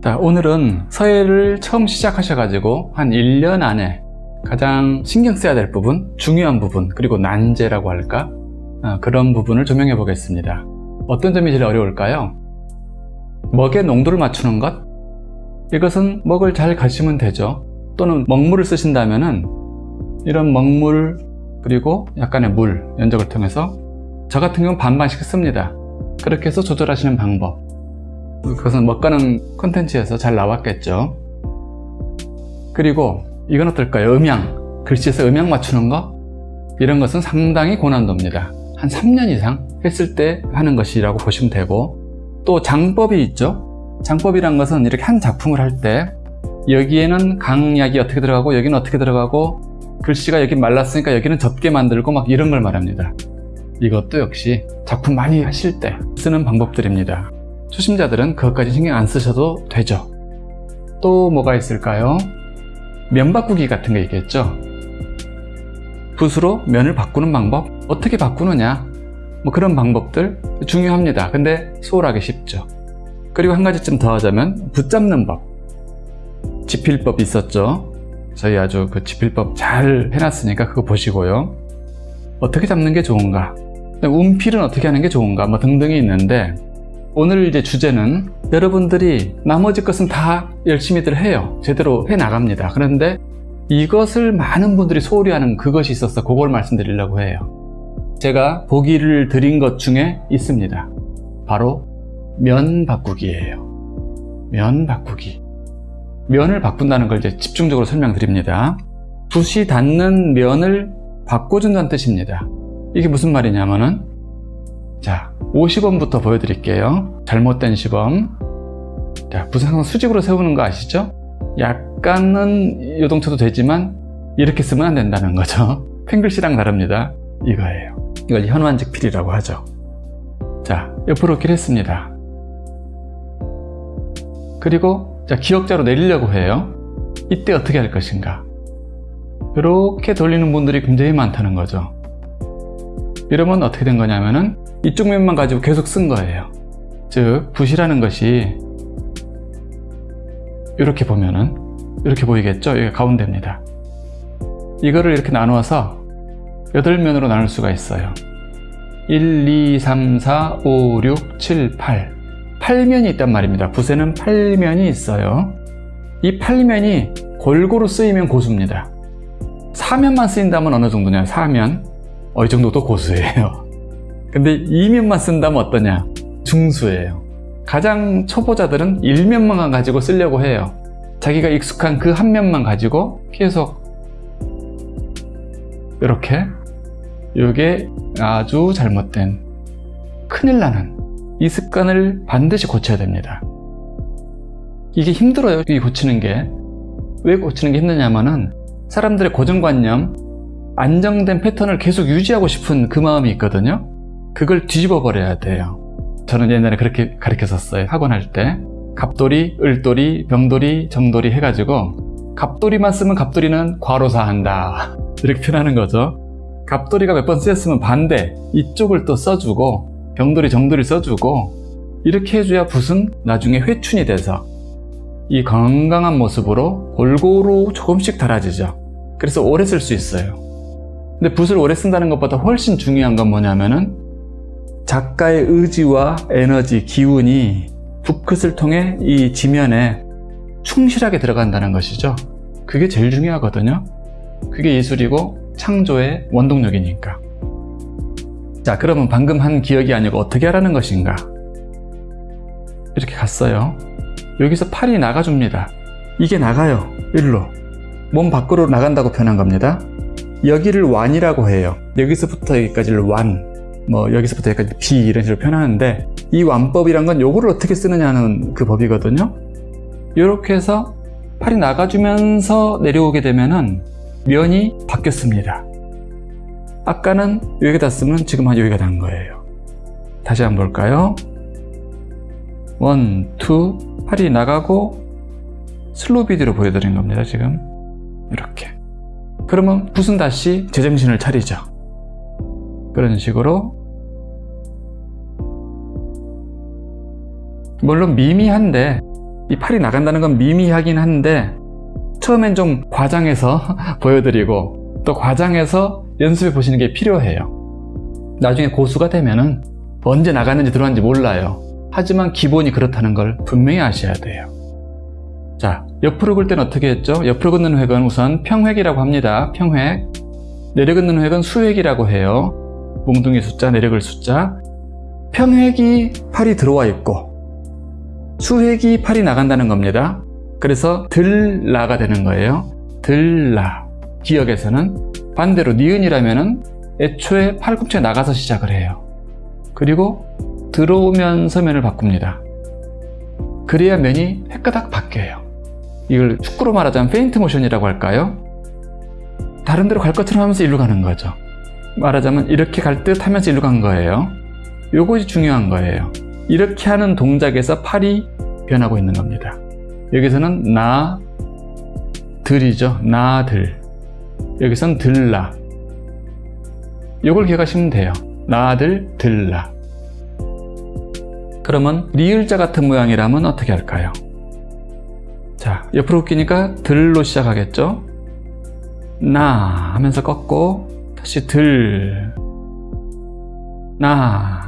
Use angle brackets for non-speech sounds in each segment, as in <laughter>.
자, 오늘은 서예를 처음 시작하셔가지고 한 1년 안에 가장 신경 써야 될 부분, 중요한 부분, 그리고 난제라고 할까? 아, 그런 부분을 조명해 보겠습니다. 어떤 점이 제일 어려울까요? 먹의 농도를 맞추는 것? 이것은 먹을 잘 가시면 되죠. 또는 먹물을 쓰신다면 은 이런 먹물 그리고 약간의 물, 연적을 통해서 저 같은 경우는 반반씩 씁니다. 그렇게 해서 조절하시는 방법. 그것은 먹가는 콘텐츠에서 잘 나왔겠죠. 그리고 이건 어떨까요? 음양. 글씨에서 음양 맞추는 거? 이런 것은 상당히 고난도입니다. 한 3년 이상 했을 때 하는 것이라고 보시면 되고 또 장법이 있죠. 장법이란 것은 이렇게 한 작품을 할 때 여기에는 강약이 어떻게 들어가고 여기는 어떻게 들어가고 글씨가 여기 말랐으니까 여기는 좁게 만들고 막 이런 걸 말합니다. 이것도 역시 작품 많이 하실 때 쓰는 방법들입니다. 초심자들은 그것까지 신경 안 쓰셔도 되죠. 또 뭐가 있을까요? 면 바꾸기 같은 게 있겠죠. 붓으로 면을 바꾸는 방법 어떻게 바꾸느냐 뭐 그런 방법들 중요합니다. 근데 소홀하기 쉽죠. 그리고 한 가지쯤 더 하자면 붙잡는 법 지필법 있었죠. 저희 아주 그 지필법 잘 해놨으니까 그거 보시고요. 어떻게 잡는 게 좋은가 운필은 어떻게 하는 게 좋은가 뭐 등등이 있는데 오늘 이제 주제는 여러분들이 나머지 것은 다 열심히들 해요. 제대로 해 나갑니다. 그런데 이것을 많은 분들이 소홀히 하는 그것이 있어서 그걸 말씀드리려고 해요. 제가 보기를 드린 것 중에 있습니다. 바로 면 바꾸기예요. 면 바꾸기. 면을 바꾼다는 걸 이제 집중적으로 설명드립니다. 붓이 닿는 면을 바꿔준다는 뜻입니다. 이게 무슨 말이냐면은 자 50원부터 보여드릴게요. 잘못된 시범. 자 무슨 항상 수직으로 세우는 거 아시죠? 약간은 요동쳐도 되지만 이렇게 쓰면 안 된다는 거죠. <laughs> 펜글씨랑 다릅니다. 이거예요. 이걸 현완직 필이라고 하죠. 자 옆으로 이렇게 했습니다. 그리고 자 기역자로 내리려고 해요. 이때 어떻게 할 것인가? 이렇게 돌리는 분들이 굉장히 많다는 거죠. 이러면 어떻게 된 거냐면은 이쪽 면만 가지고 계속 쓴 거예요. 즉 붓이라는 것이 이렇게 보면은 이렇게 보이겠죠? 여기 가운데입니다. 이거를 이렇게 나누어서 8면으로 나눌 수가 있어요. 1, 2, 3, 4, 5, 6, 7, 8 8면이 있단 말입니다. 붓에는 8면이 있어요. 이 8면이 골고루 쓰이면 고수입니다. 4면만 쓰인다면 어느 정도냐? 4면. 어, 이 정도도 고수예요 근데 2면만 쓴다면 어떠냐? 중수예요. 가장 초보자들은 1면만 가지고 쓰려고 해요. 자기가 익숙한 그 한 면만 가지고 계속 이렇게 이게 아주 잘못된 큰일 나는 이 습관을 반드시 고쳐야 됩니다. 이게 힘들어요 이 고치는 게. 왜 고치는 게 힘드냐면은 사람들의 고정관념 안정된 패턴을 계속 유지하고 싶은 그 마음이 있거든요 그걸 뒤집어 버려야 돼요. 저는 옛날에 그렇게 가르쳤었어요. 학원 할 때. 갑돌이, 을돌이, 병돌이, 정돌이 해가지고 갑돌이만 쓰면 갑돌이는 과로사한다. <laughs> 이렇게 표현하는 거죠. 갑돌이가 몇 번 쓰였으면 반대. 이쪽을 또 써주고 병돌이, 정돌이 써주고 이렇게 해줘야 붓은 나중에 회춘이 돼서 이 건강한 모습으로 골고루 조금씩 달아지죠. 그래서 오래 쓸 수 있어요. 근데 붓을 오래 쓴다는 것보다 훨씬 중요한 건 뭐냐면은 작가의 의지와 에너지, 기운이 붓끝을 통해 이 지면에 충실하게 들어간다는 것이죠. 그게 제일 중요하거든요. 그게 예술이고 창조의 원동력이니까. 자, 그러면 방금 한 기억이 아니고 어떻게 하라는 것인가? 이렇게 갔어요. 여기서 팔이 나가줍니다. 이게 나가요. 일로. 몸 밖으로 나간다고 표현한 겁니다. 여기를 완이라고 해요. 여기서부터 여기까지를 완. 뭐 여기서부터 여기까지 비 이런 식으로 표현하는데 이 완법이란 건 요거를 어떻게 쓰느냐는 그 법이거든요. 이렇게 해서 팔이 나가주면서 내려오게 되면은 면이 바뀌었습니다. 아까는 여기다 쓰면 지금 한 여기가 난 거예요. 다시 한번 볼까요? one, two, 팔이 나가고 슬로우 비디오로 보여드린 겁니다 지금. 이렇게. 그러면 붓은 다시 제정신을 차리죠? 그런 식으로 물론 미미한데 이 팔이 나간다는 건 미미하긴 한데 처음엔 좀 과장해서 <laughs> 보여드리고 또 과장해서 연습해 보시는 게 필요해요. 나중에 고수가 되면 은 언제 나갔는지 들어왔는지 몰라요. 하지만 기본이 그렇다는 걸 분명히 아셔야 돼요. 자, 옆으로 긁을 때는 어떻게 했죠? 옆으로 긋는 획은 우선 평획이라고 합니다. 평획. 내려 긋는 획은 수획이라고 해요. 몽둥이 숫자, 내려글 숫자. 평획이 팔이 들어와 있고 수획이 팔이 나간다는 겁니다. 그래서 들라가 되는 거예요. 들라. 기억에서는 반대로 니은이라면은 애초에 팔꿈치가 나가서 시작을 해요. 그리고 들어오면서 면을 바꿉니다. 그래야 면이 획가닥 바뀌어요. 이걸 축구로 말하자면 페인트 모션이라고 할까요? 다른 데로 갈 것처럼 하면서 일로 가는 거죠. 말하자면 이렇게 갈 듯 하면서 일로 간 거예요. 요것이 중요한 거예요. 이렇게 하는 동작에서 팔이 변하고 있는 겁니다. 여기서는 나, 들이죠. 나, 들. 여기선 들 라. 요걸 기억하시면 돼요. 나 들, 들 라. 그러면 리을자 같은 모양이라면 어떻게 할까요? 자, 옆으로 웃기니까 들로 시작하겠죠? 나 하면서 꺾고 다시 들, 나,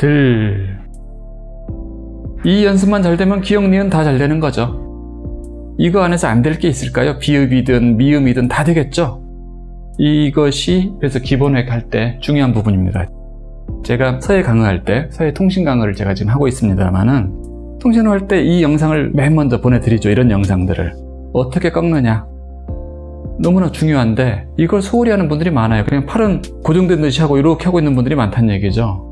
들. 이 연습만 잘 되면 기억, 니은 다 잘 되는 거죠. 이거 안에서 안 될 게 있을까요? 비읍이든 미음이든 다 되겠죠? 이것이 그래서 기본획 할 때 중요한 부분입니다. 제가 서예 강의할 때 서예 통신 강의를 제가 지금 하고 있습니다만은 통신을 할 때 이 영상을 맨 먼저 보내드리죠. 이런 영상들을 어떻게 꺾느냐 너무나 중요한데 이걸 소홀히 하는 분들이 많아요. 그냥 팔은 고정된 듯이 하고 이렇게 하고 있는 분들이 많다는 얘기죠.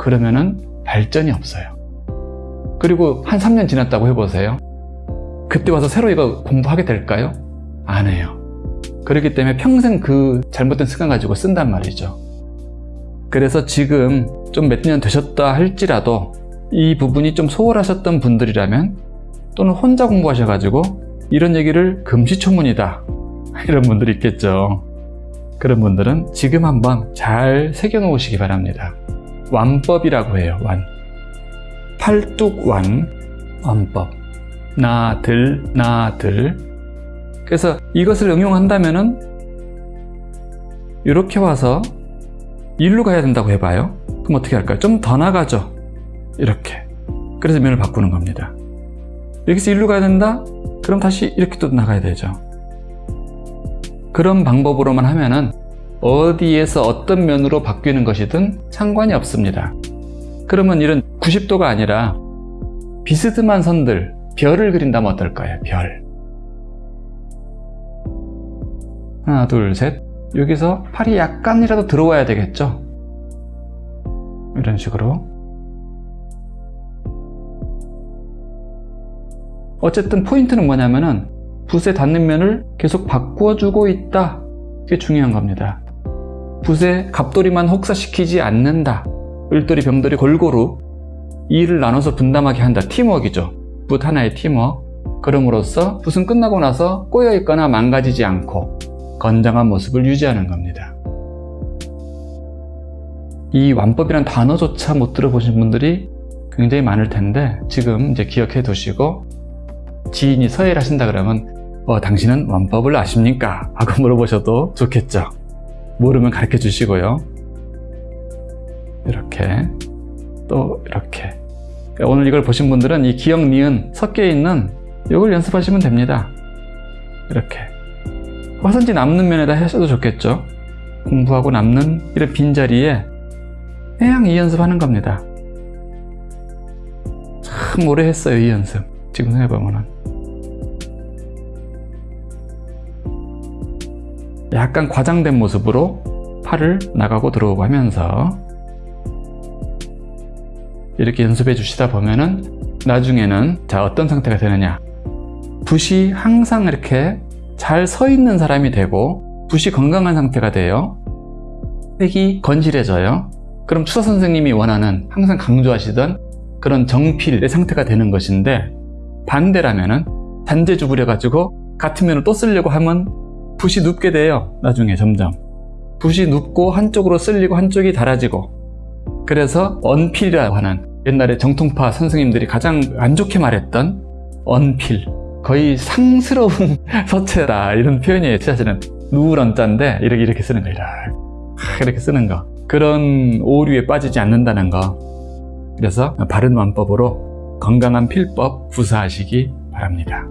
그러면은 발전이 없어요. 그리고 한 3년 지났다고 해보세요. 그때 와서 새로 이거 공부하게 될까요? 안 해요. 그렇기 때문에 평생 그 잘못된 습관 가지고 쓴단 말이죠. 그래서 지금 좀 몇 년 되셨다 할지라도 이 부분이 좀 소홀하셨던 분들이라면 또는 혼자 공부하셔가지고 이런 얘기를 금시초문이다 <laughs> 이런 분들이 있겠죠. 그런 분들은 지금 한번 잘 새겨놓으시기 바랍니다. 완법이라고 해요. 완. 팔뚝완 완법. 나 들 나 들. 그래서 이것을 응용한다면 은 이렇게 와서 일로 가야 된다고 해봐요. 그럼 어떻게 할까요? 좀 더 나가죠. 이렇게. 그래서 면을 바꾸는 겁니다. 여기서 일로 가야 된다? 그럼 다시 이렇게 또 나가야 되죠. 그런 방법으로만 하면은 어디에서 어떤 면으로 바뀌는 것이든 상관이 없습니다. 그러면 이런 90도가 아니라 비스듬한 선들, 별을 그린다면 어떨까요? 별. 하나, 둘, 셋. 여기서 팔이 약간이라도 들어와야 되겠죠? 이런 식으로. 어쨌든 포인트는 뭐냐면은 붓에 닿는 면을 계속 바꾸어주고 있다. 그게 중요한 겁니다. 붓에 갑돌이만 혹사시키지 않는다. 을돌이, 병돌이 골고루 일을 나눠서 분담하게 한다. 팀워크이죠. 붓 하나의 팀워크. 그럼으로써 붓은 끝나고 나서 꼬여있거나 망가지지 않고 건장한 모습을 유지하는 겁니다. 이 완법이란 단어조차 못 들어보신 분들이 굉장히 많을 텐데 지금 이제 기억해 두시고 지인이 서예를 하신다 그러면 어, 당신은 완법을 아십니까? 하고 물어보셔도 좋겠죠. 모르면 가르쳐 주시고요. 이렇게 또 이렇게 오늘 이걸 보신 분들은 이 기억, 니은 섞여 있는 이걸 연습하시면 됩니다. 이렇게 화선지 남는 면에다 하셔도 좋겠죠. 공부하고 남는 이런 빈자리에 그냥 이 연습하는 겁니다. 참 오래 했어요, 이 연습. 지금 해보면 약간 과장된 모습으로 팔을 나가고 들어오고 하면서 이렇게 연습해 주시다 보면은 나중에는 자 어떤 상태가 되느냐. 붓이 항상 이렇게 잘 서 있는 사람이 되고 붓이 건강한 상태가 돼요. 획이 건실해져요. 그럼 추사 선생님이 원하는 항상 강조하시던 그런 정필의 상태가 되는 것인데 반대라면은 단제주 부려 가지고 같은 면을 또 쓰려고 하면 붓이 눕게 돼요 나중에 점점. 붓이 눕고 한쪽으로 쓸리고 한쪽이 닳아지고. 그래서 언필이라고 하는 옛날에 정통파 선생님들이 가장 안 좋게 말했던 언필. 거의 상스러운 <laughs> 서체다 이런 표현이 사실은. 누런자인데 이렇게 이렇게 쓰는 거 이렇게. 이렇게 쓰는 거. 그런 오류에 빠지지 않는다는 거. 그래서 바른 완법으로 건강한 필법 구사하시기 바랍니다.